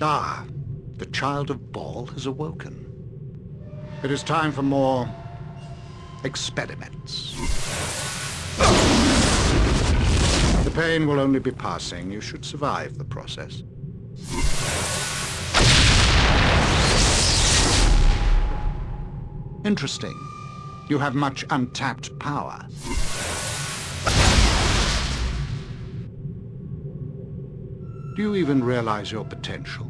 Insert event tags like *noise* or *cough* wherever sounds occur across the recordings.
Ah, the child of Baal has awoken. It is time for more experiments. The pain will only be passing. You should survive the process. Interesting. You have much untapped power. Do you even realize your potential?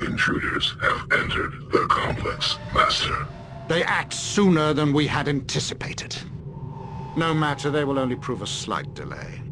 Intruders have entered the complex, Master. They act sooner than we had anticipated. No matter, they will only prove a slight delay.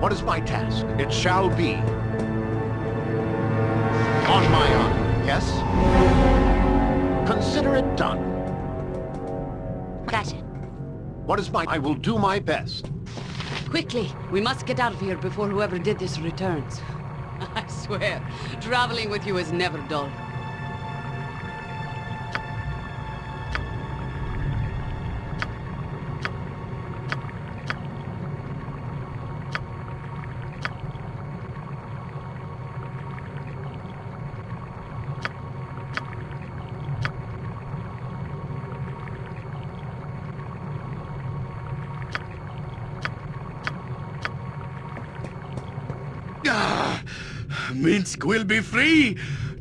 What is my task? It shall be. On my honor, yes? Consider it done. Gotcha. What is my... I will do my best. Quickly, we must get out of here before whoever did this returns. *laughs* I swear, traveling with you is never dull. Will be free.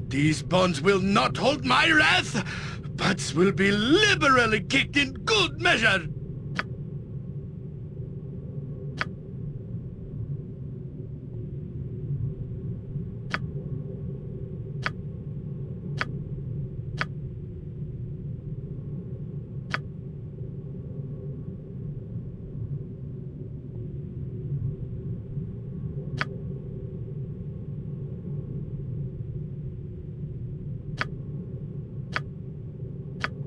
These bonds will not hold my wrath. Butts will be liberally kicked in good measure.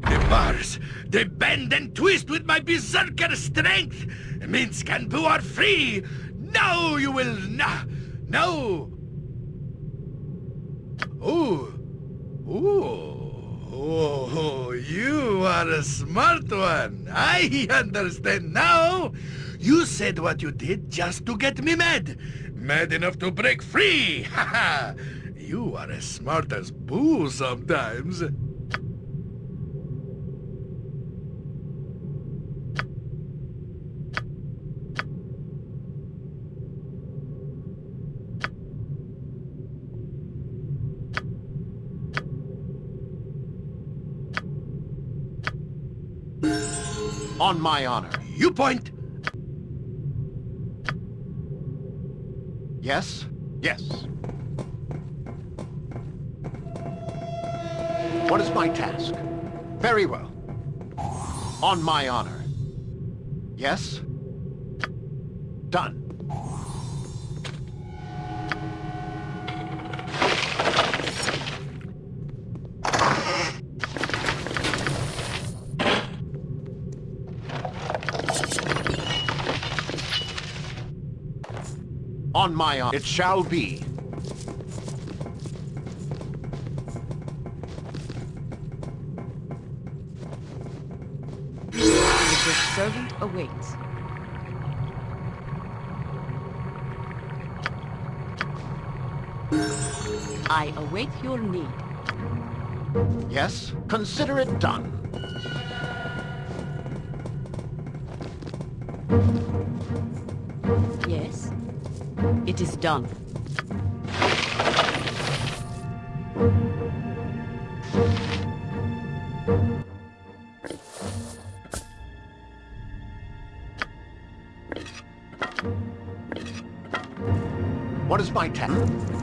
The bars, they bend and twist with my berserker strength. Minsc and Boo are free. Now you will na no. Oh, oh, oh, you are a smart one. I understand now. You said what you did just to get me mad. Mad enough to break free. *laughs* Ha ha. You are as smart as Boo sometimes. On my honor. You point. Yes? Yes. What is my task? Very well. On my honor. Yes? Done. On my honor. It shall be. Your servant awaits. I await your need. Yes? Consider it done. It is done. What is my task?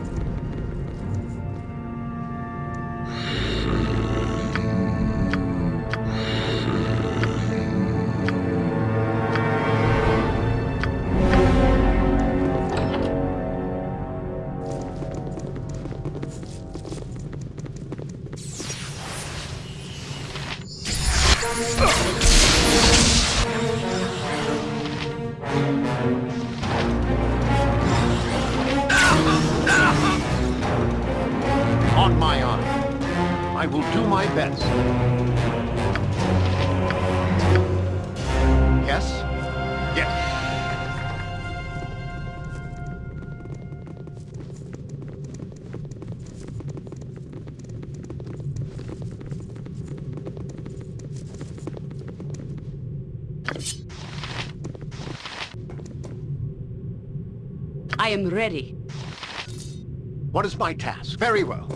What is my task? Very well.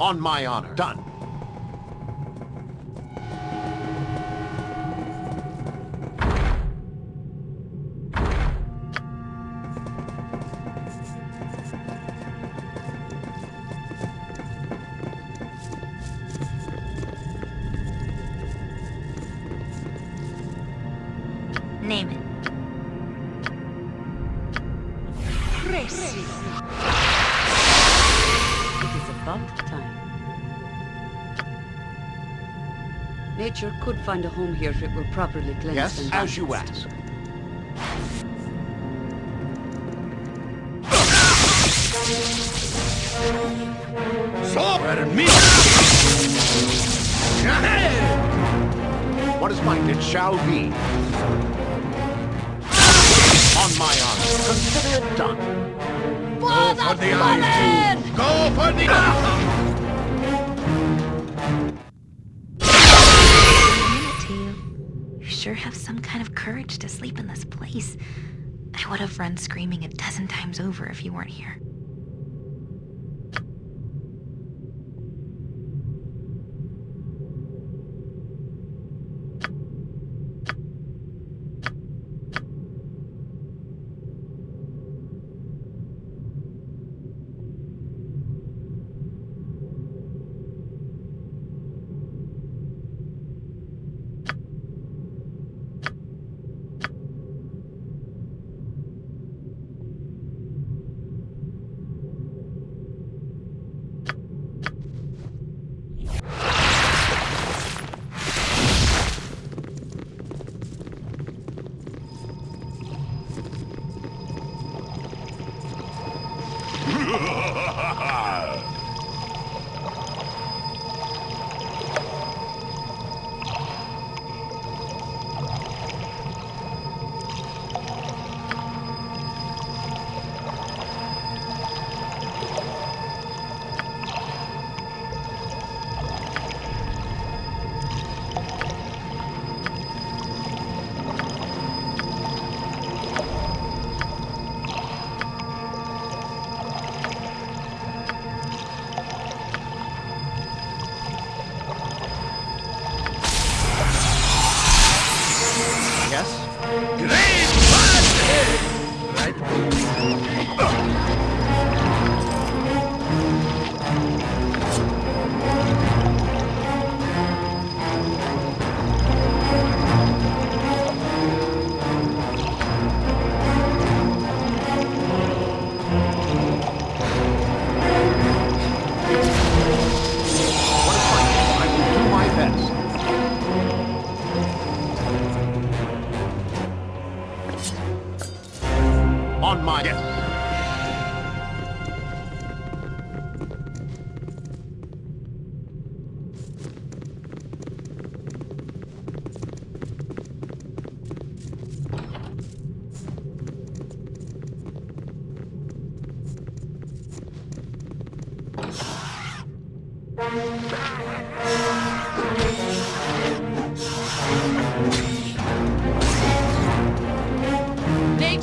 On my honor. Done. Nature could find a home here if it were properly cleansed Yes, and as you ask. So, pardon me. What is mine? It shall be. On my honor. Consider it done. Go for the eye. Go for the sure have some kind of courage to sleep in this place. I would have run screaming a dozen times over if you weren't here.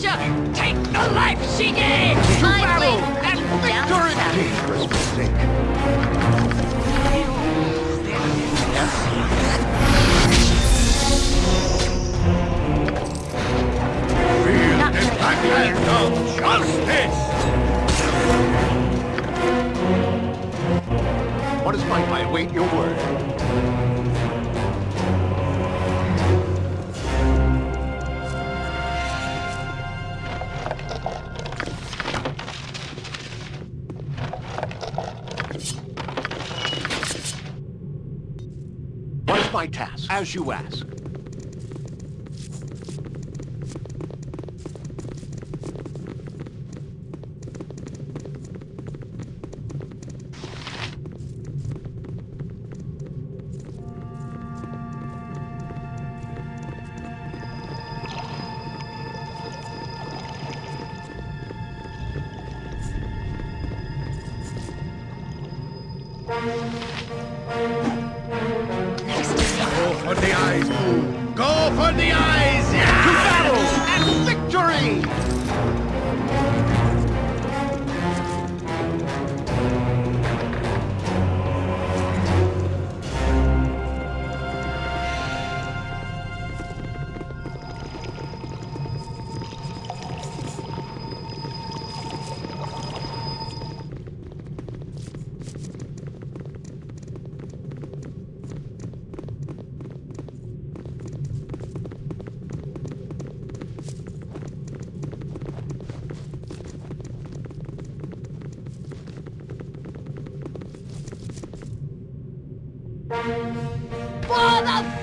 Creature! Take the life she gave! My blade will lead you down south. Dangerous mistake. Not gonna Hand of justice! What is my... I await your word. As you ask.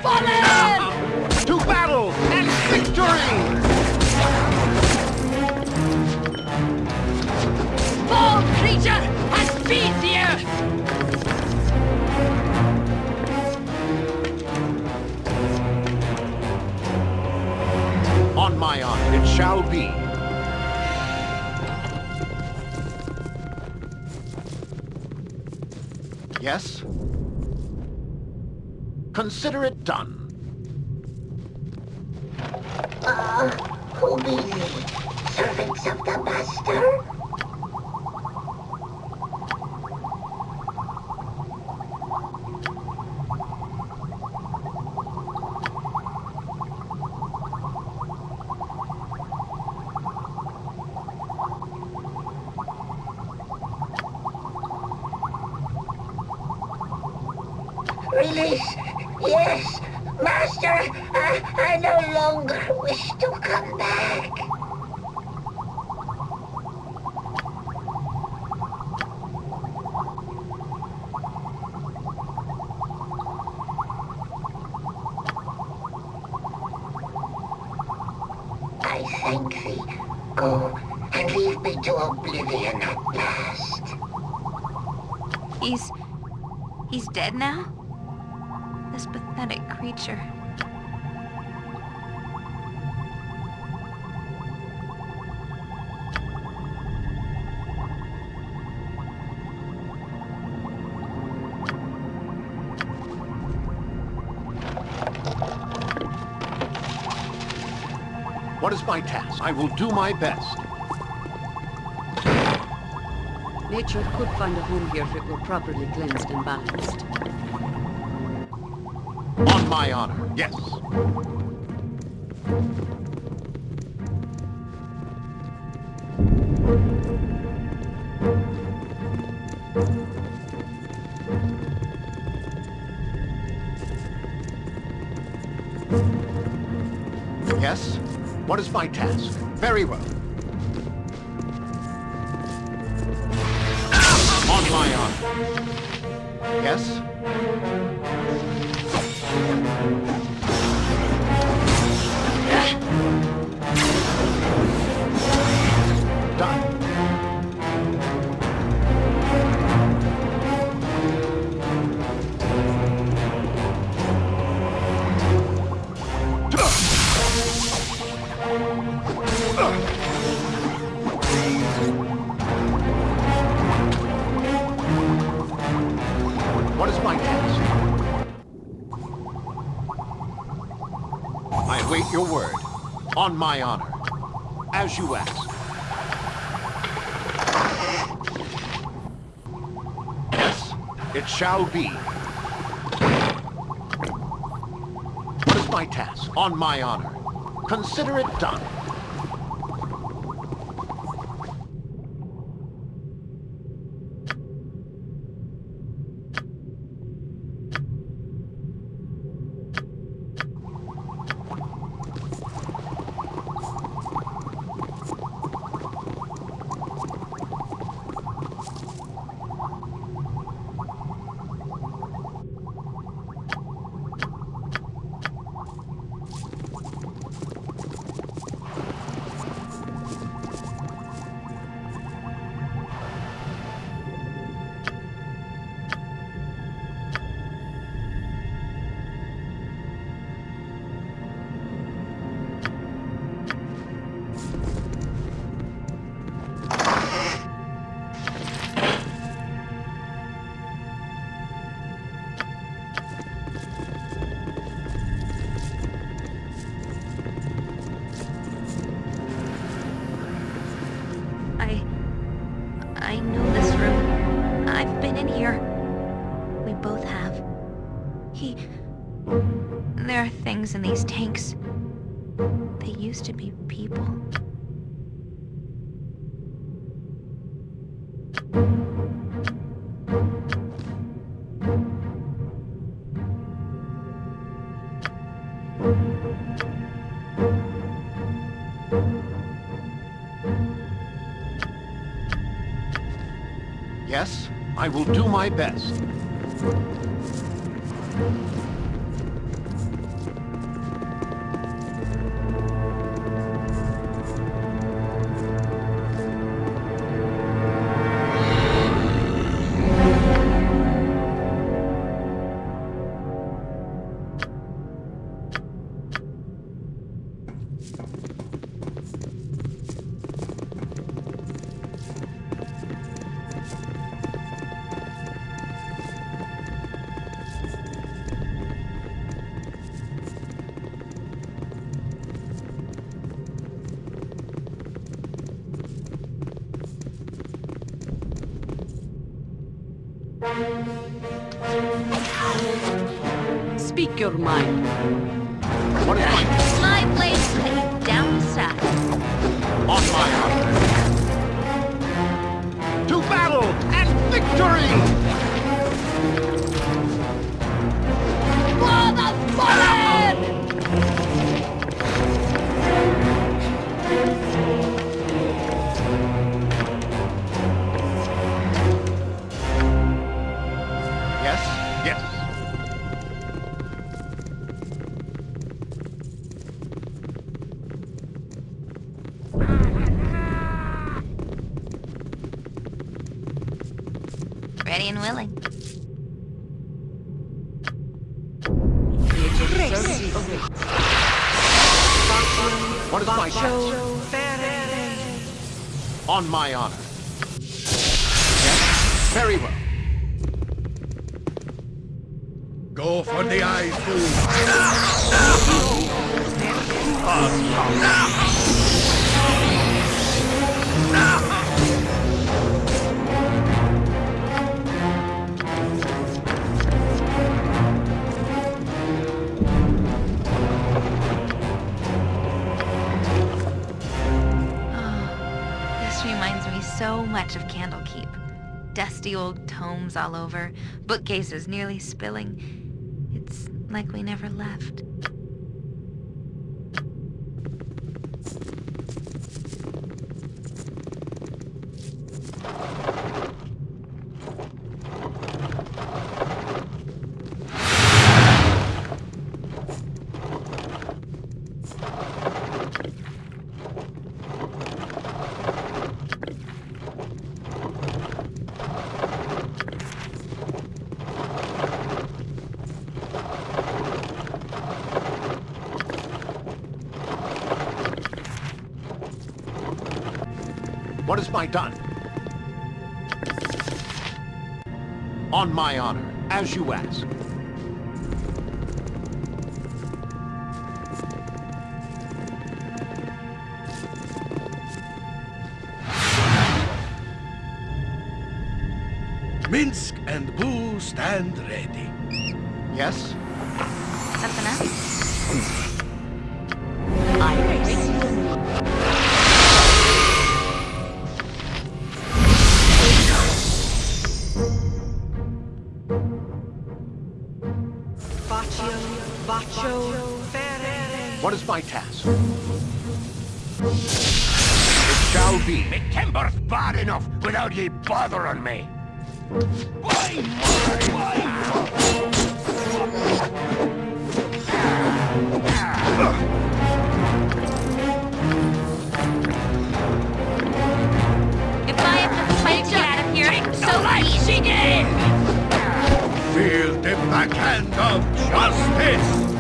Fallen! To battle and victory! Fall creature has beat the earth! On my honor, it shall be. Consider it done. Who be you? Servants of the Master? Release! Yes! Master, I, I no longer wish to come back. I thank thee. Go and leave me to oblivion at last. He's... he's dead now? This pathetic creature. What is my task? I will do my best. Nature could find a home here if it were properly cleansed and balanced. My honor, yes. Yes? What is my task? Very well. My honor. as you ask. Yes, it shall be. What is my task? On my honor. Consider it done. These tanks. They used to be people. Yes, I will do my best. On my honor. Yes, very well. Go for the eyes, fool. Oh, so much of Candlekeep. Dusty old tomes all over, bookcases nearly spilling. It's like we never left. My done? On my honor, as you ask. is my task. It shall be. Me timber's bad enough without ye bothering me. Why, why, why? Feel the backhand of justice!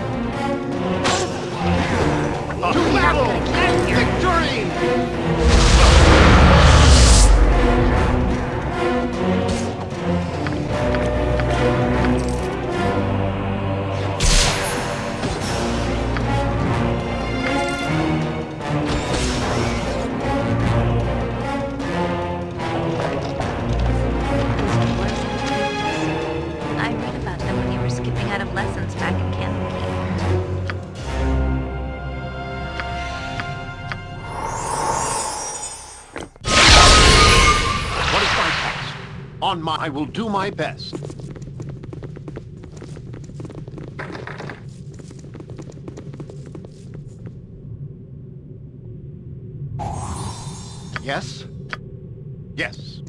to battle and victory! on my... I will do my best. Yes? Yes.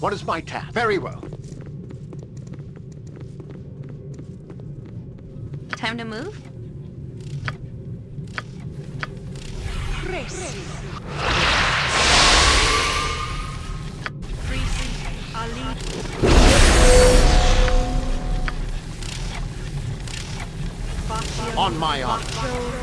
What is my task? Very well. Time to move? Race. On my honor.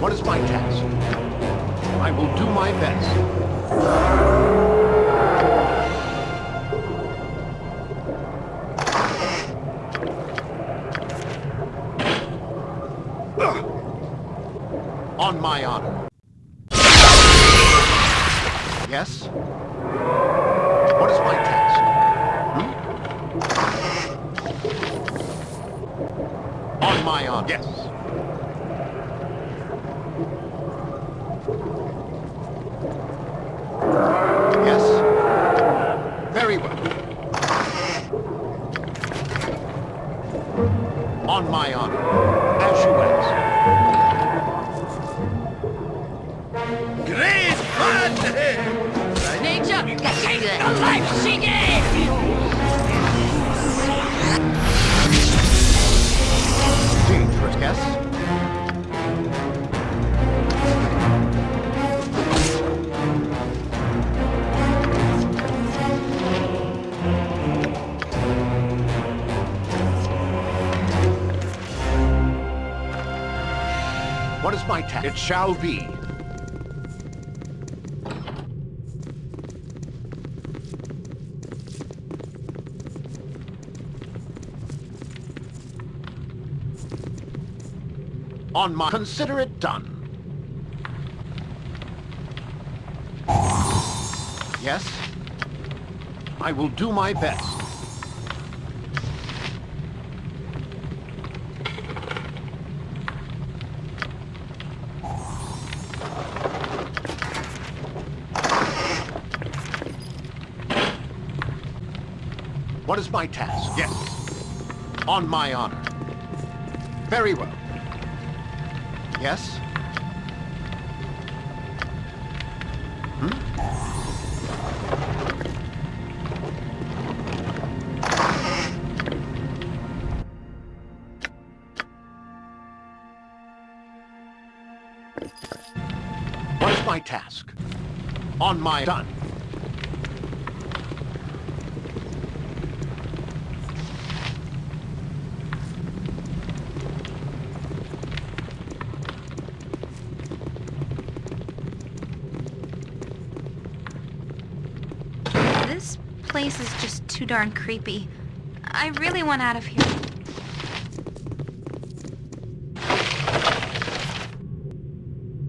What is my task? I will do my best. on my honor. shall be. On my... Consider it done. Yes? I will do my best. What is my task? Yes. On my honor. Very well. Yes? Hmm? What is my task? On my... Done. This place is just too darn creepy. I really want out of here.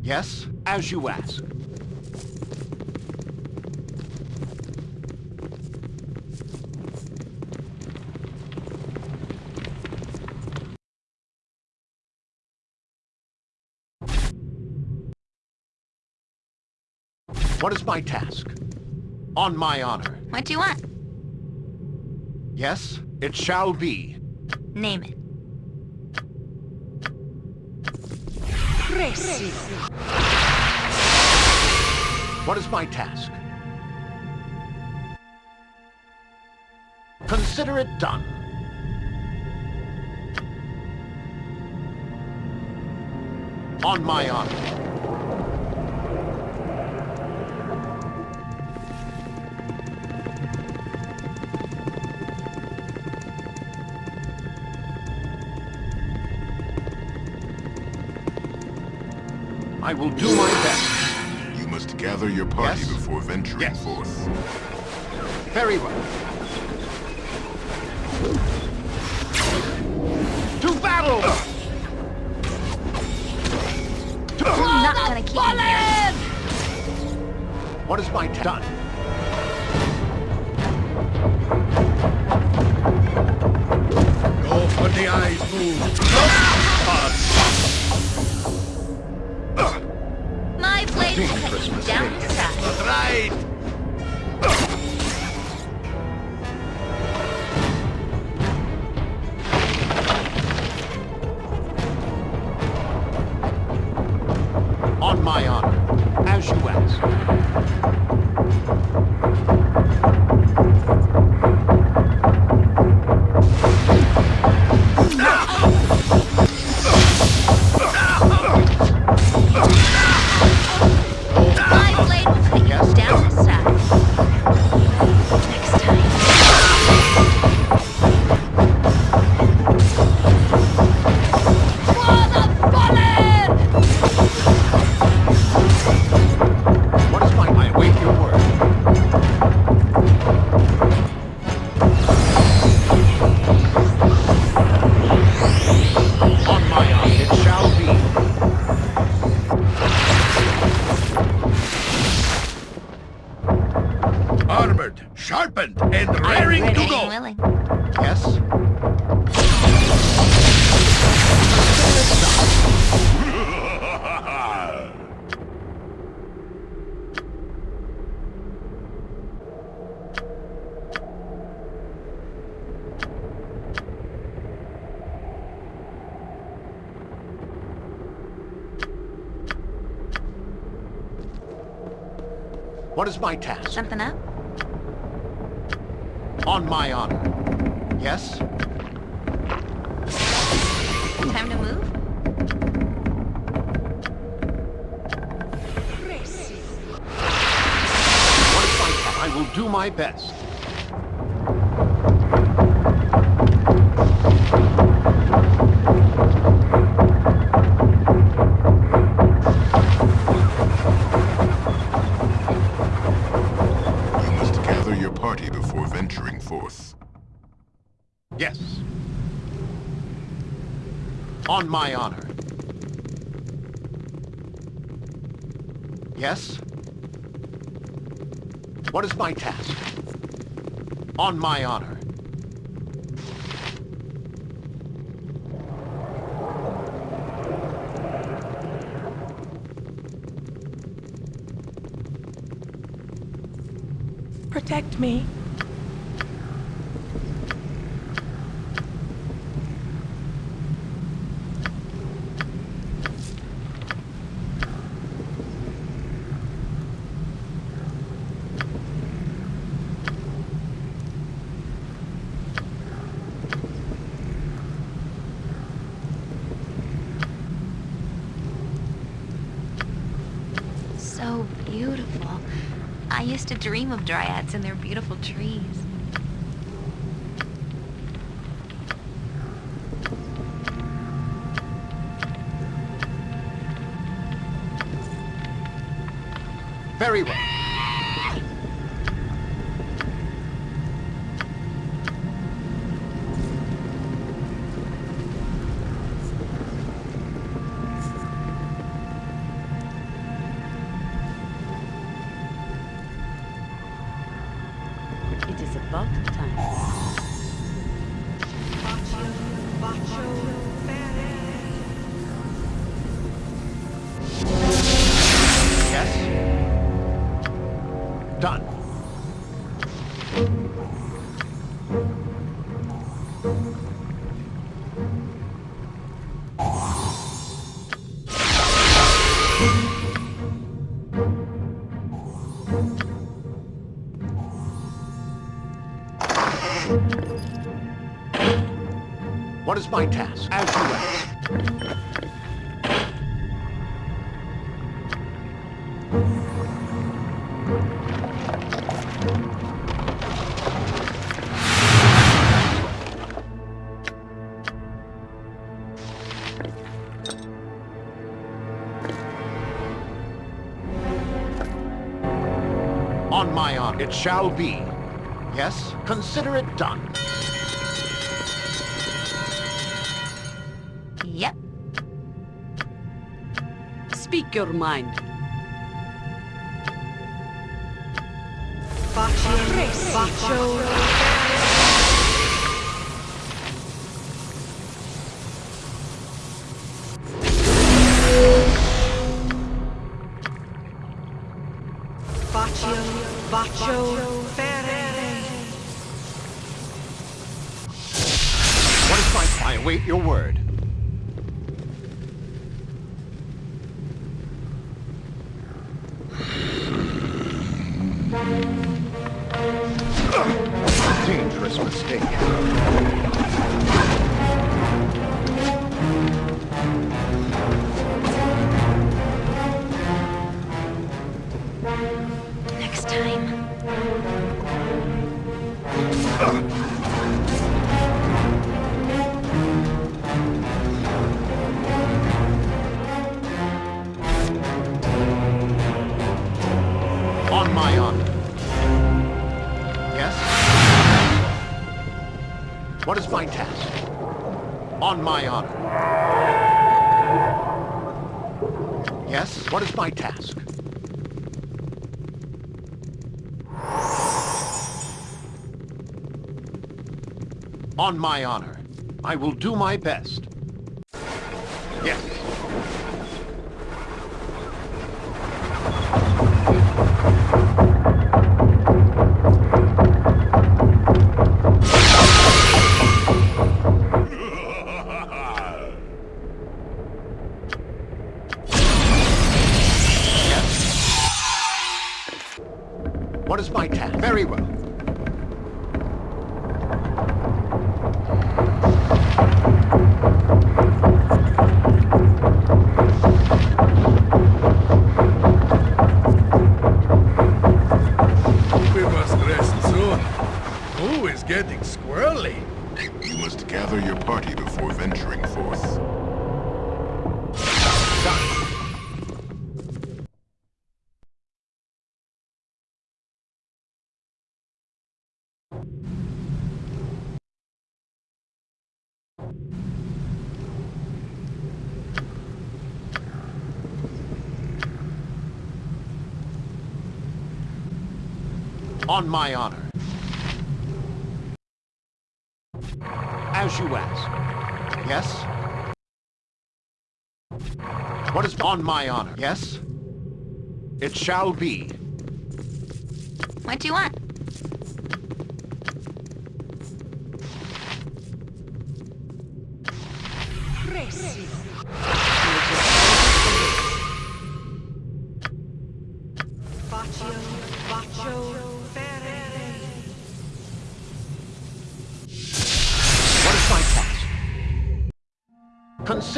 Yes, as you ask. What is my task? On my honor. What do you want? Yes, it shall be. Name it. Tracy. What is my task? Consider it done. On my honor. I will do my best. You must gather your party Yes. before venturing Yes. forth. Very well. To battle! I'm not gonna keep you here. What is my done? Go for the eyes, move. Down to size. That's right. My task? Something up? On my honor. Yes? Time to move? What is my task? I will do my best. Is my task? On my honor. Protect me. So beautiful. I used to dream of dryads and their beautiful trees. Very well. What is my task? As you ask. On my honor. It shall be. Yes? Consider it done. Yep. Speak your mind. Baccio, my honor. Yes? What is my task? On my honor. Yes? What is my task? On my honor. I will do my best. On my honor. As you ask. Yes? What is on my honor? Yes? It shall be. What do you want?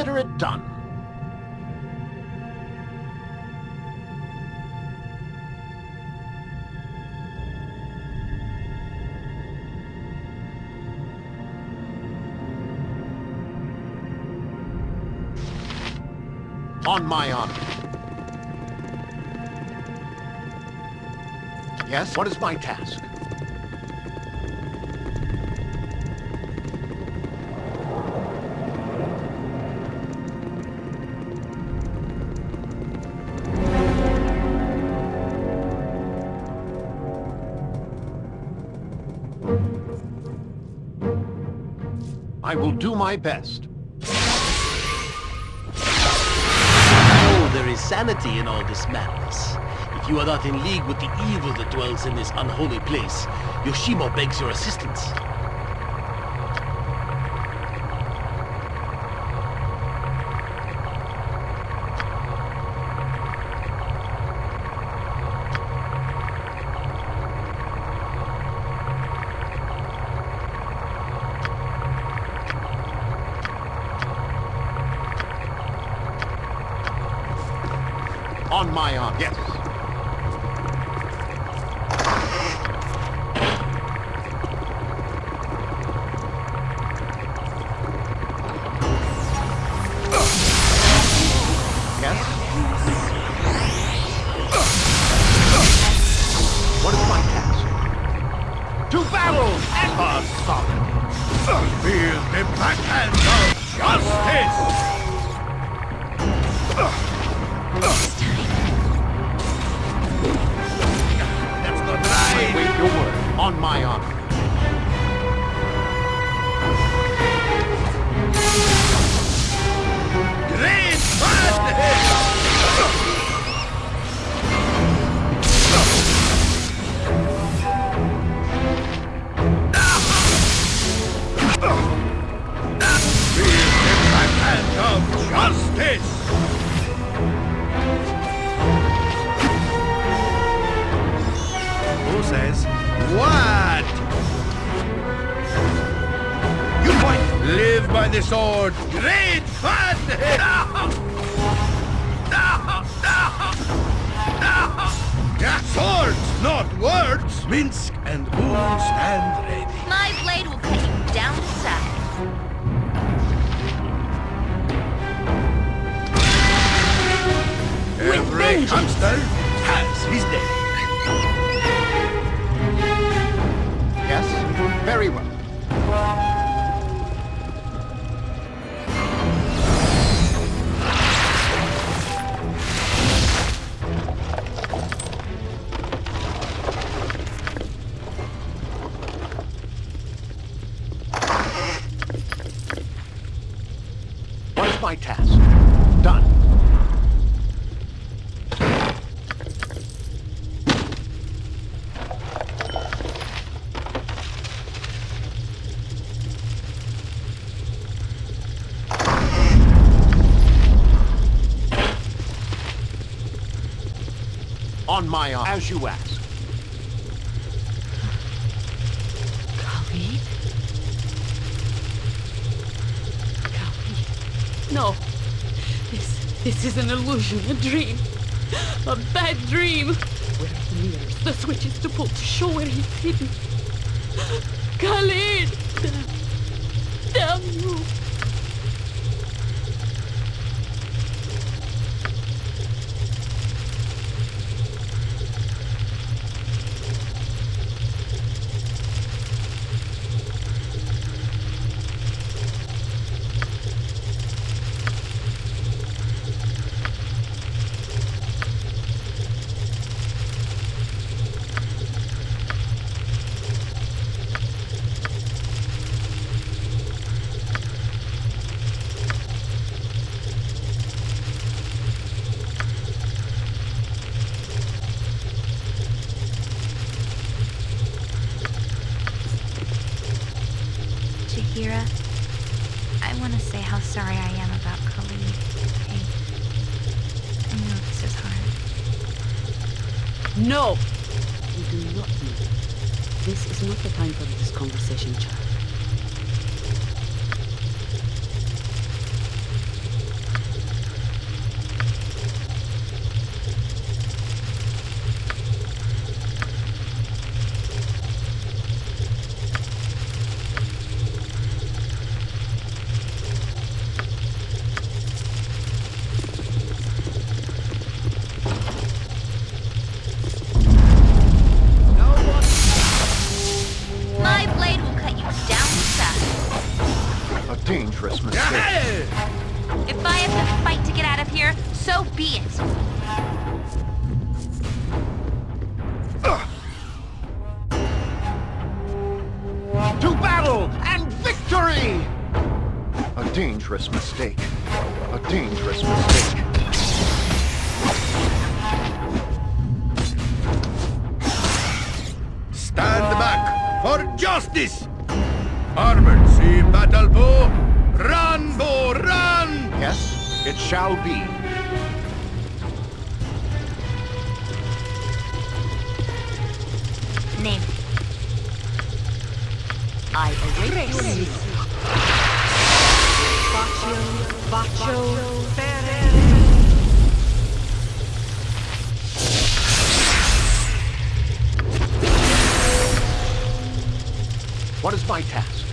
Consider it done. On my honor. Yes, what is my task? Will do my best. Oh, there is sanity in all this madness. If you are not in league with the evil that dwells in this unholy place, Yoshimo begs your assistance. On my honor. Yes. Yes? As you ask. No. This, this is an illusion, a dream. A bad dream. Where are the mirrors, the switches to pull to show where he's hidden? Khalid! Jaheira. I want to say how sorry I am about Khalid. I, I know this is hard. No! You do not know. This is not the time for this conversation, child. What is my task?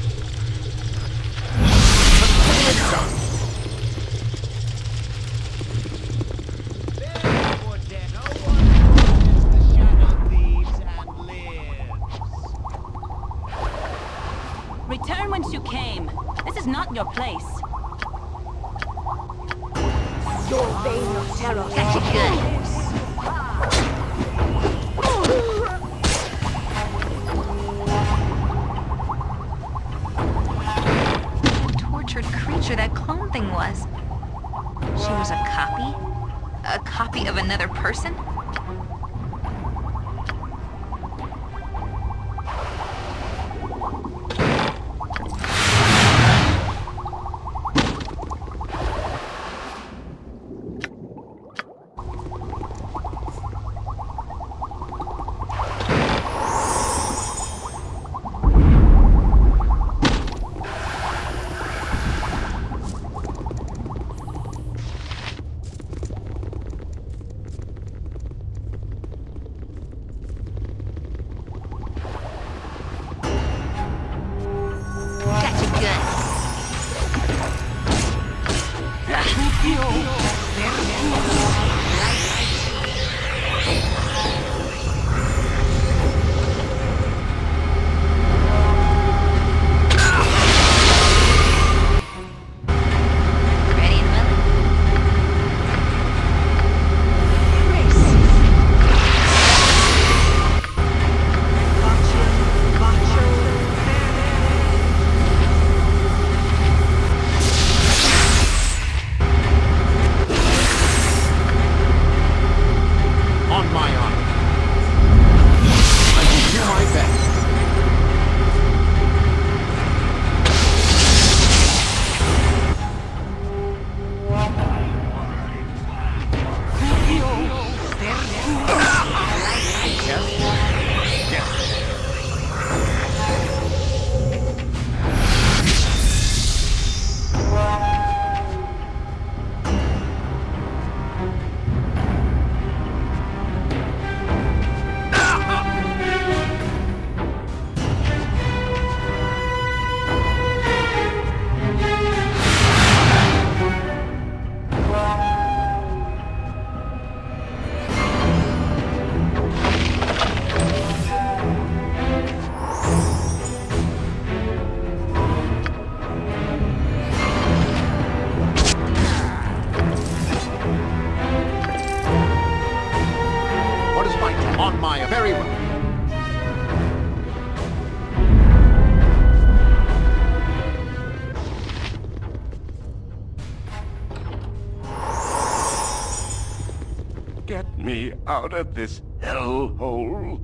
out of this hellhole?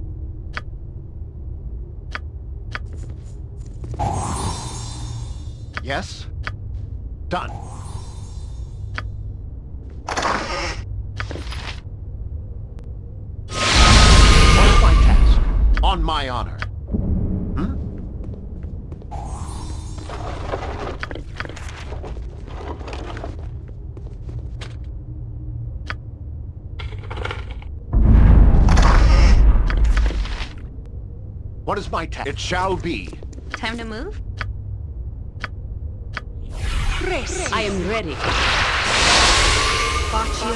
Yes? Done. On my task. On my honor. Is my task? It shall be. Time to move? I am ready. Baccio,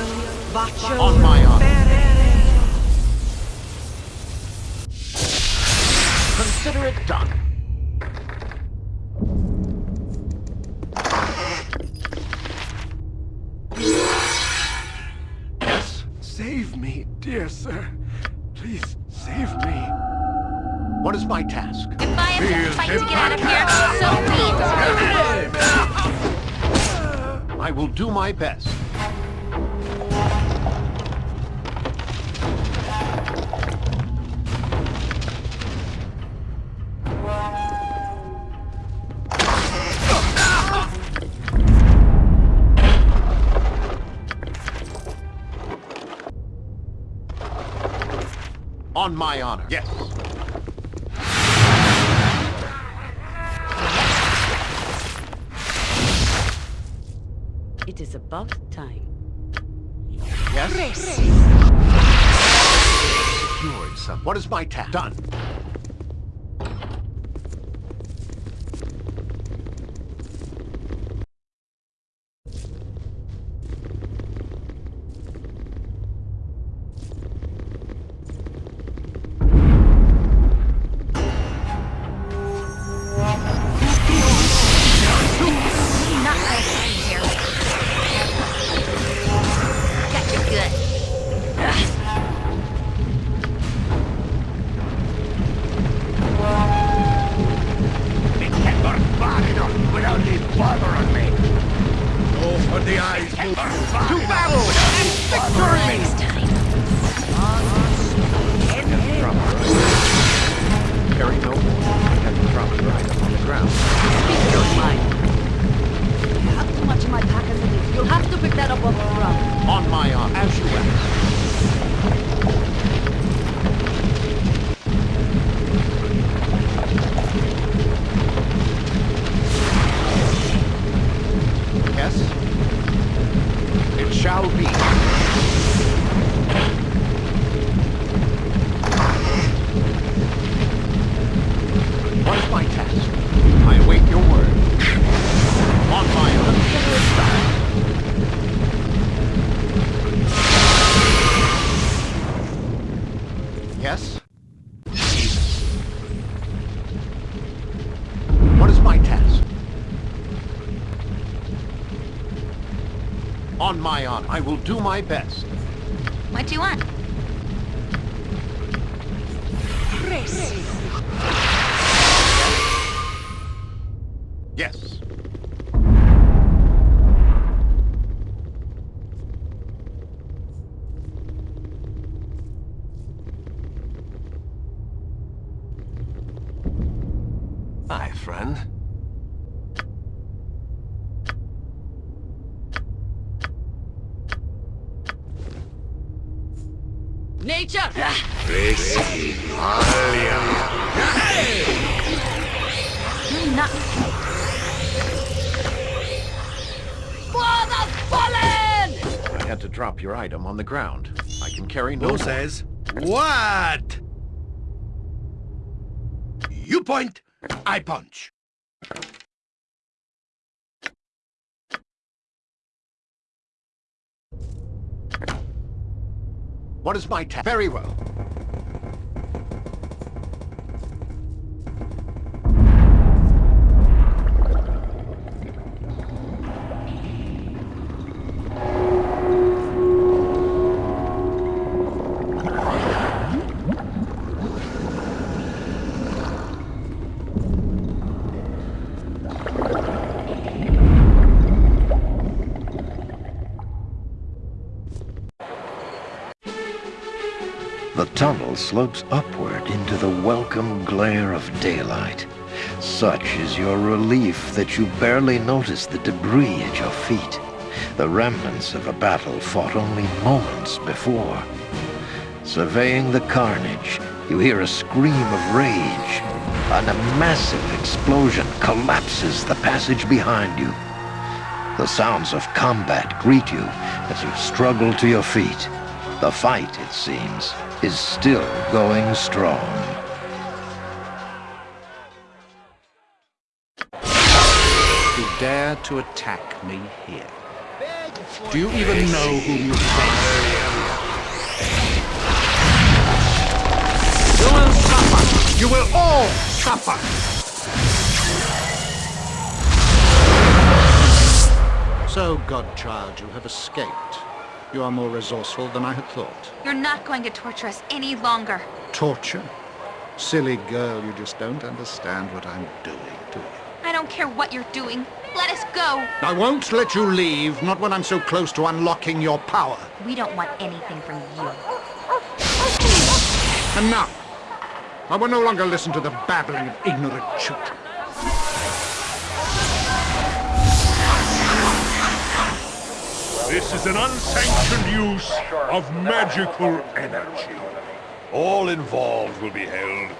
Baccio, On my honor. Consider it done. Yes? Save me, dear sir. My task? If I have to fight to get out of here, so be it. I will do my best. On my honor. Yes. Is about time. Yes? Secured some. What is my task? Done. On my honor, I will do my best. What do you want? Yes. My friend. Nature! Not. For the fallen! I had to drop your item on the ground. I can carry no Who says what? You point, I punch. What is my task? Very well. Tunnel slopes upward into the welcome glare of daylight. Such is your relief that you barely notice the debris at your feet, the remnants of a battle fought only moments before. Surveying the carnage, you hear a scream of rage, and a massive explosion collapses the passage behind you. The sounds of combat greet you as you struggle to your feet. The fight, it seems, is still going strong. You dare to attack me here. Do you even know whom you face? You will suffer! You will all suffer! So, Godchild, you have escaped. You are more resourceful than I had thought. You're not going to torture us any longer. Torture? Silly girl, you just don't understand what I'm doing, do you? I don't care what you're doing. Let us go. I won't let you leave, not when I'm so close to unlocking your power. We don't want anything from you. Enough! I will no longer listen to the babbling of ignorant children. This is an unsanctioned use of magical energy. All involved will be held.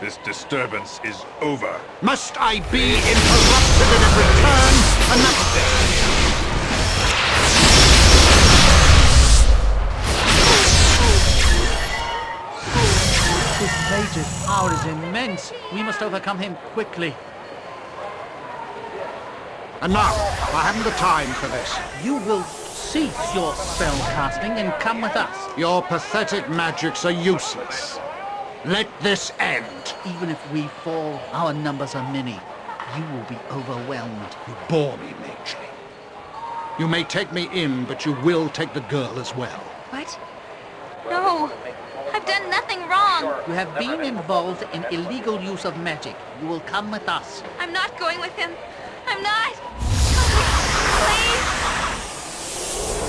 This disturbance is over. Must I be interrupted at every turn? Enough of this! This mage's power is immense. We must overcome him quickly. Enough! I haven't the time for this. You will cease your spell casting and come with us. Your pathetic magics are useless. Let this end. Even if we fall, our numbers are many. You will be overwhelmed. You bore me, Mageley. You may take me in, but you will take the girl as well. What? No. I've done nothing wrong. You have been involved in illegal use of magic. You will come with us. I'm not going with him. I'm not. Please.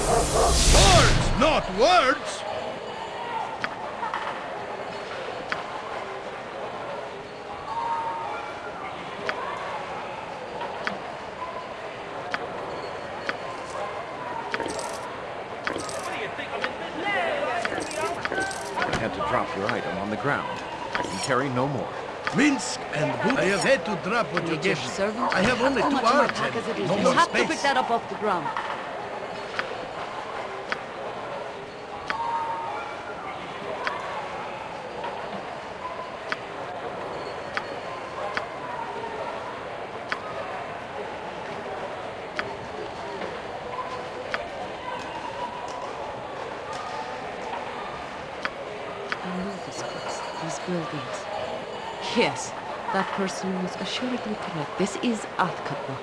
Words, not words! I had to drop your item on the ground. I can carry no more. Minsc and Boots. I have had to drop what you Need gave me. I have only How two much more arms attack as it and is? no you more have to pick that up off the ground. I know this place, these buildings. Yes, that person was assuredly correct. This is Athkatla.